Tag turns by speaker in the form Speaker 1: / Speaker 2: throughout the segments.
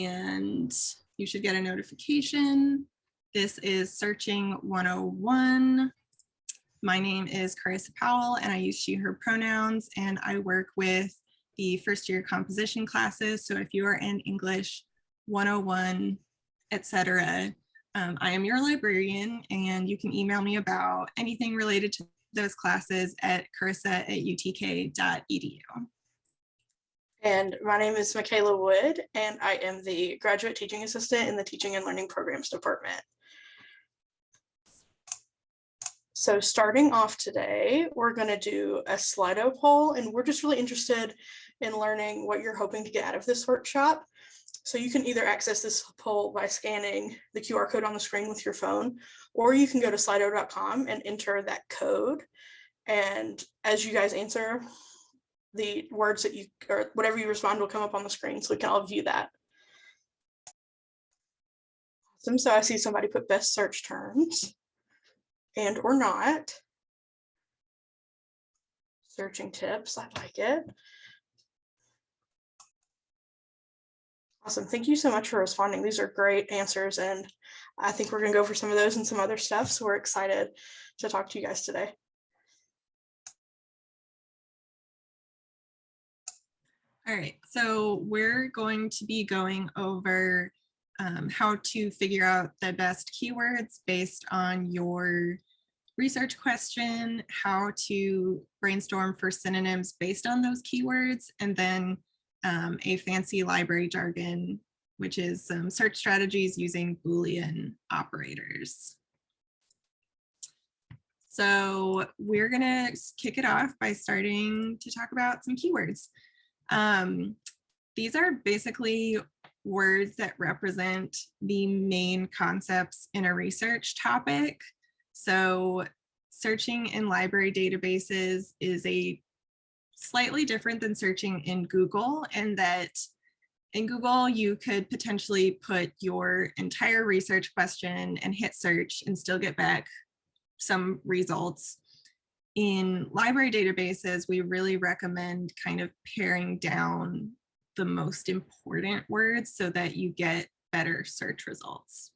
Speaker 1: and you should get a notification. This is Searching 101. My name is Carissa Powell and I use she, her pronouns and I work with the first year composition classes. So if you are in English 101, etc., um, I am your librarian and you can email me about anything related to those classes at carissa at utk.edu.
Speaker 2: And my name is Michaela Wood, and I am the graduate teaching assistant in the Teaching and Learning Programs Department. So starting off today, we're going to do a Slido poll, and we're just really interested in learning what you're hoping to get out of this workshop. So you can either access this poll by scanning the QR code on the screen with your phone, or you can go to slido.com and enter that code. And as you guys answer, the words that you, or whatever you respond will come up on the screen so we can all view that. Awesome, so I see somebody put best search terms and or not. Searching tips, I like it. Awesome, thank you so much for responding. These are great answers and I think we're gonna go for some of those and some other stuff. So we're excited to talk to you guys today.
Speaker 1: All right, so we're going to be going over um, how to figure out the best keywords based on your research question, how to brainstorm for synonyms based on those keywords, and then um, a fancy library jargon, which is some search strategies using Boolean operators. So we're gonna kick it off by starting to talk about some keywords. Um, these are basically words that represent the main concepts in a research topic. So searching in library databases is a slightly different than searching in Google in that in Google, you could potentially put your entire research question and hit search and still get back some results in library databases, we really recommend kind of paring down the most important words so that you get better search results.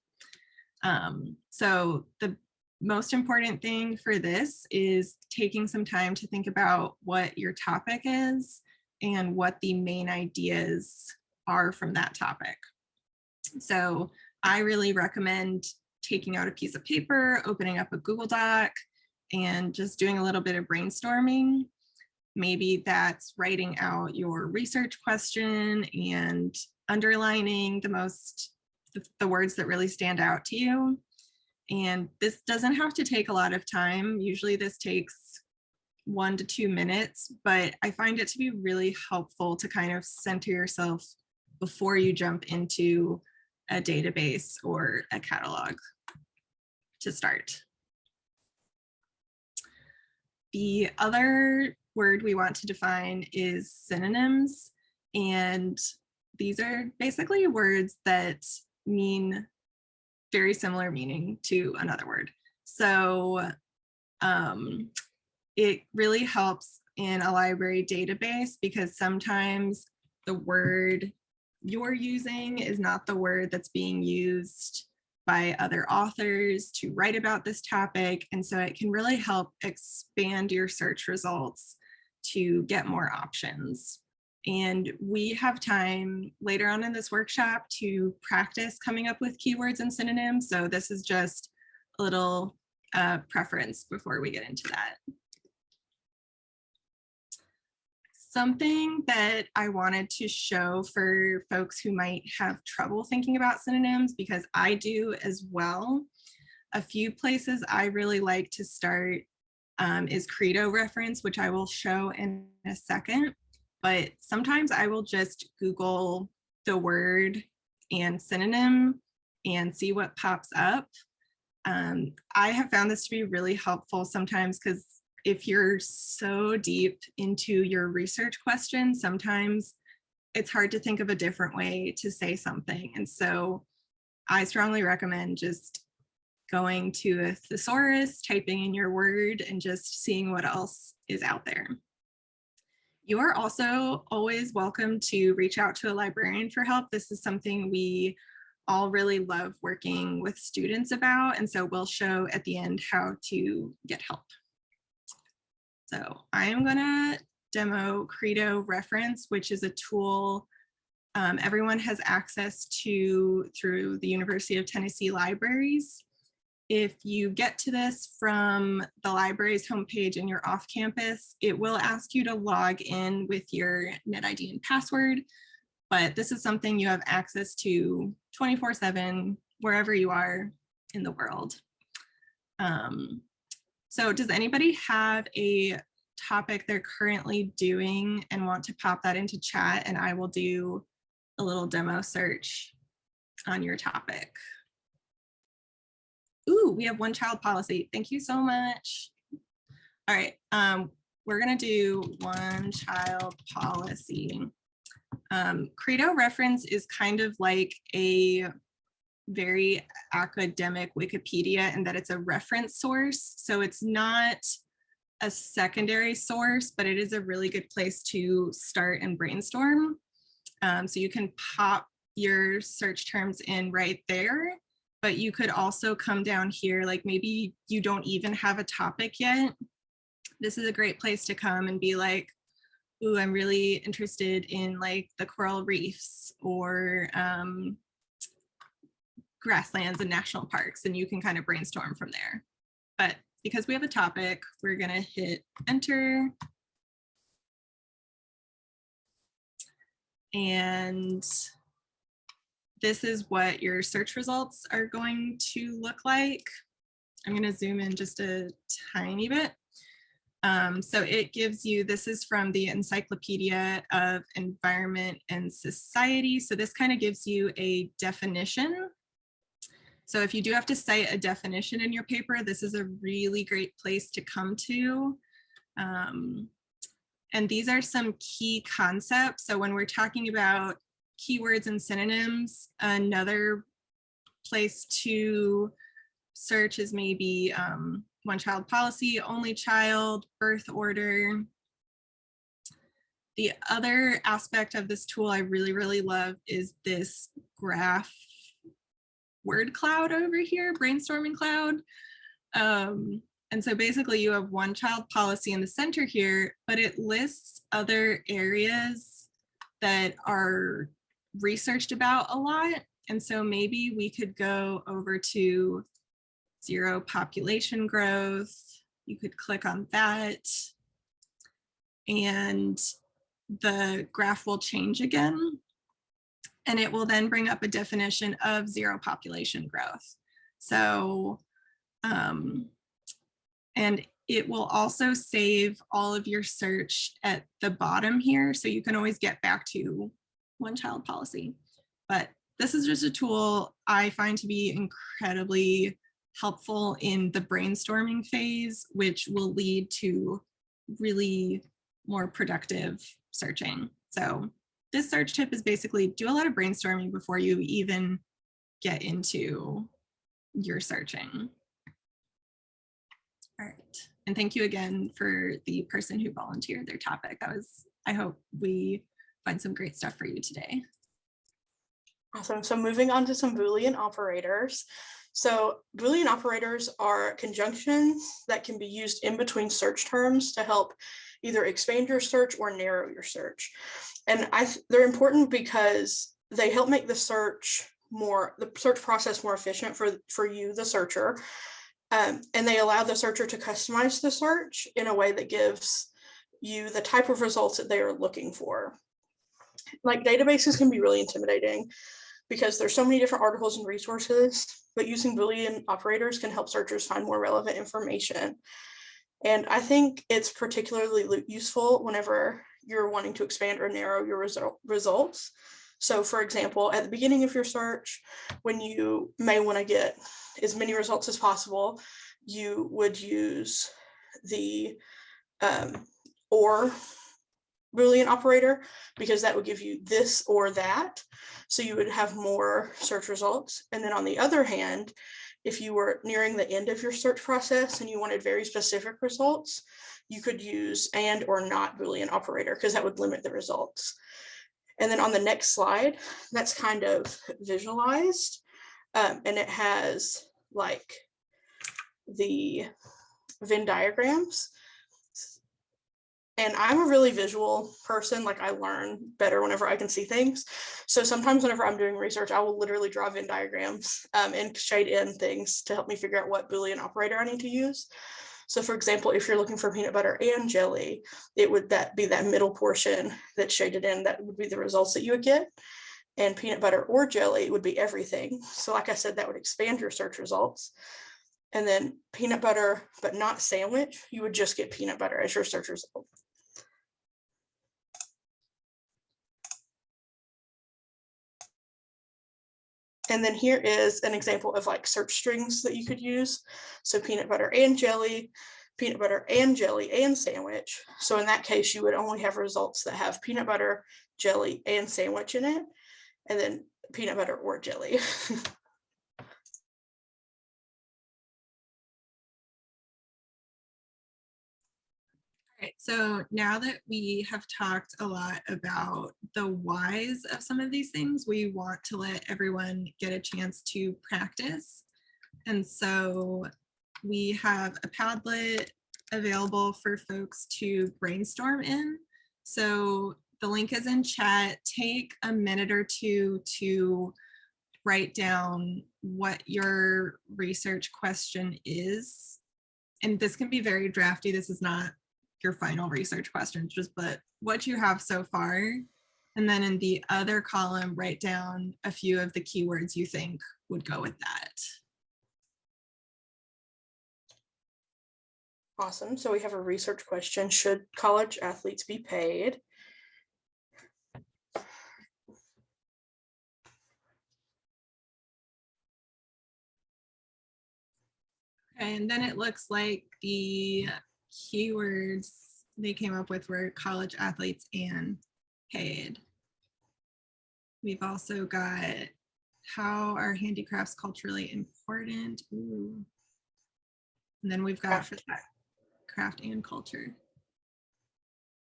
Speaker 1: Um, so the most important thing for this is taking some time to think about what your topic is and what the main ideas are from that topic. So I really recommend taking out a piece of paper, opening up a Google Doc, and just doing a little bit of brainstorming. Maybe that's writing out your research question and underlining the most, the, words that really stand out to you. And this doesn't have to take a lot of time. Usually this takes one to two minutes, but I find it to be really helpful to kind of center yourself before you jump into a database or a catalog to start. The other word we want to define is synonyms. And these are basically words that mean very similar meaning to another word. So um, it really helps in a library database because sometimes the word you're using is not the word that's being used by other authors to write about this topic. And so it can really help expand your search results to get more options. And we have time later on in this workshop to practice coming up with keywords and synonyms. So this is just a little uh, preference before we get into that. Something that I wanted to show for folks who might have trouble thinking about synonyms, because I do as well. A few places I really like to start um, is Credo reference, which I will show in a second. But sometimes I will just Google the word and synonym and see what pops up. Um, I have found this to be really helpful sometimes because if you're so deep into your research question, sometimes it's hard to think of a different way to say something. And so I strongly recommend just going to a thesaurus, typing in your word and just seeing what else is out there. You are also always welcome to reach out to a librarian for help. This is something we all really love working with students about. And so we'll show at the end how to get help. So I am gonna demo Credo Reference, which is a tool um, everyone has access to through the University of Tennessee libraries. If you get to this from the library's homepage and you're off campus, it will ask you to log in with your NetID and password, but this is something you have access to 24 seven, wherever you are in the world. Um, so does anybody have a topic they're currently doing and want to pop that into chat and I will do a little demo search on your topic. Ooh, we have one child policy. Thank you so much. All right, um, we're gonna do one child policy. Um, Credo reference is kind of like a very academic Wikipedia in that it's a reference source. So it's not a secondary source, but it is a really good place to start and brainstorm. Um, so you can pop your search terms in right there, but you could also come down here, like maybe you don't even have a topic yet. This is a great place to come and be like, ooh, I'm really interested in like the coral reefs or um, grasslands and national parks, and you can kind of brainstorm from there. But because we have a topic, we're gonna hit enter. And this is what your search results are going to look like. I'm gonna zoom in just a tiny bit. Um, so it gives you, this is from the Encyclopedia of Environment and Society. So this kind of gives you a definition so if you do have to cite a definition in your paper, this is a really great place to come to. Um, and these are some key concepts. So when we're talking about keywords and synonyms, another place to search is maybe um, one child policy, only child, birth order. The other aspect of this tool I really, really love is this graph word cloud over here, brainstorming cloud. Um, and so basically you have one child policy in the center here, but it lists other areas that are researched about a lot. And so maybe we could go over to zero population growth. You could click on that and the graph will change again and it will then bring up a definition of zero population growth. So, um, and it will also save all of your search at the bottom here. So you can always get back to one child policy. But this is just a tool I find to be incredibly helpful in the brainstorming phase, which will lead to really more productive searching. So this search tip is basically do a lot of brainstorming before you even get into your searching. All right. And thank you again for the person who volunteered their topic. I was, I hope we find some great stuff for you today.
Speaker 2: Awesome. So moving on to some Boolean operators. So Boolean operators are conjunctions that can be used in between search terms to help either expand your search or narrow your search. And I they're important because they help make the search more, the search process more efficient for, for you, the searcher. Um, and they allow the searcher to customize the search in a way that gives you the type of results that they are looking for. Like databases can be really intimidating because there's so many different articles and resources, but using Boolean operators can help searchers find more relevant information. And I think it's particularly useful whenever you're wanting to expand or narrow your result, results. So for example, at the beginning of your search, when you may want to get as many results as possible, you would use the um, or Boolean operator because that would give you this or that. So you would have more search results. And then on the other hand, if you were nearing the end of your search process and you wanted very specific results, you could use and or not Boolean operator because that would limit the results. And then on the next slide, that's kind of visualized. Um, and it has like the Venn diagrams. And I'm a really visual person, like I learn better whenever I can see things. So sometimes whenever I'm doing research, I will literally draw Venn diagrams um, and shade in things to help me figure out what Boolean operator I need to use. So for example, if you're looking for peanut butter and jelly, it would that be that middle portion that's shaded in, that would be the results that you would get. And peanut butter or jelly would be everything. So like I said, that would expand your search results. And then peanut butter, but not sandwich, you would just get peanut butter as your search result. And then here is an example of like search strings that you could use. So peanut butter and jelly, peanut butter and jelly and sandwich. So in that case, you would only have results that have peanut butter, jelly and sandwich in it. And then peanut butter or jelly.
Speaker 1: right, so now that we have talked a lot about the whys of some of these things, we want to let everyone get a chance to practice. And so we have a Padlet available for folks to brainstorm in. So the link is in chat. Take a minute or two to write down what your research question is. And this can be very drafty. This is not your final research questions, just but what you have so far. And then in the other column, write down a few of the keywords you think would go with that.
Speaker 2: Awesome. So we have a research question. Should college athletes be paid?
Speaker 1: Okay, and then it looks like the keywords they came up with were college athletes and paid. We've also got how are handicrafts culturally important? Ooh. And then we've got
Speaker 2: Craft.
Speaker 1: for craft and culture.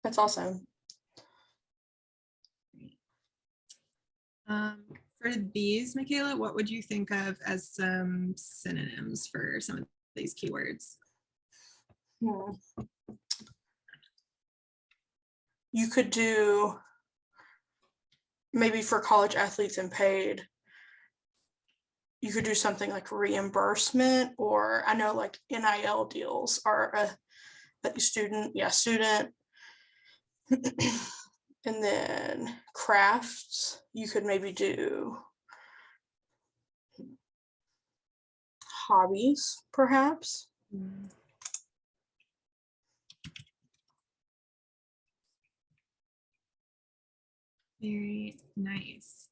Speaker 2: That's awesome.
Speaker 1: Um, for these, Michaela, what would you think of as some synonyms for some of these keywords?
Speaker 2: Hmm. You could do maybe for college athletes and paid. You could do something like reimbursement or I know like NIL deals are a, a student, yeah, student. And then crafts, you could maybe do hobbies, perhaps.
Speaker 1: Very nice.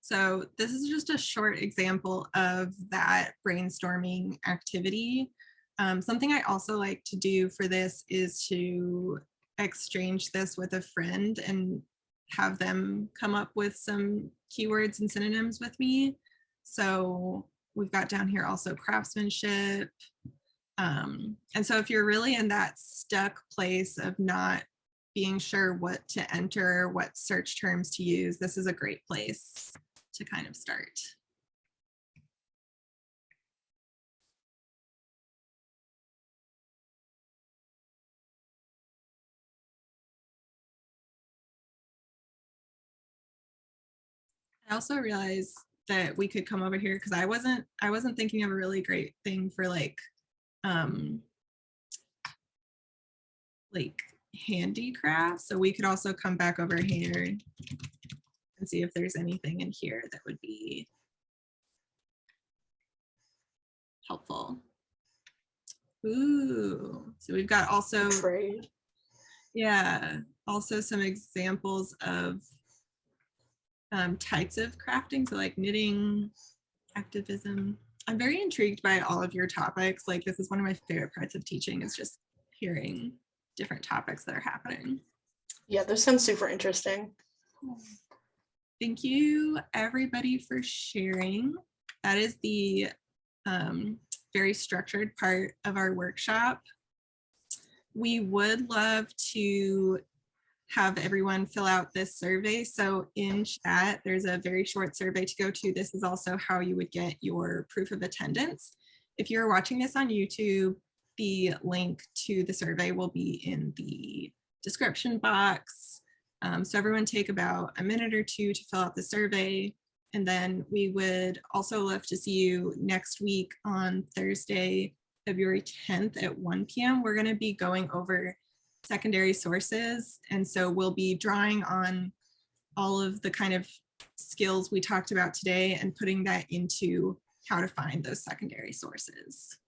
Speaker 1: So this is just a short example of that brainstorming activity. Um, something I also like to do for this is to exchange this with a friend and have them come up with some keywords and synonyms with me. So we've got down here also craftsmanship. Um, and so if you're really in that stuck place of not being sure what to enter, what search terms to use, this is a great place to kind of start. I also realized that we could come over here because I wasn't I wasn't thinking of a really great thing for like um like handicraft. So we could also come back over here and see if there's anything in here that would be helpful. Ooh, so we've got also
Speaker 2: Trade.
Speaker 1: yeah, also some examples of um, types of crafting, so like knitting, activism. I'm very intrigued by all of your topics. Like this is one of my favorite parts of teaching is just hearing different topics that are happening.
Speaker 2: Yeah, those sound super interesting.
Speaker 1: Thank you, everybody, for sharing. That is the um, very structured part of our workshop. We would love to have everyone fill out this survey. So in chat, there's a very short survey to go to. This is also how you would get your proof of attendance. If you're watching this on YouTube, the link to the survey will be in the description box. Um, so everyone take about a minute or two to fill out the survey. And then we would also love to see you next week on Thursday, February 10th at 1 p.m. We're going to be going over secondary sources. And so we'll be drawing on all of the kind of skills we talked about today and putting that into how to find those secondary sources.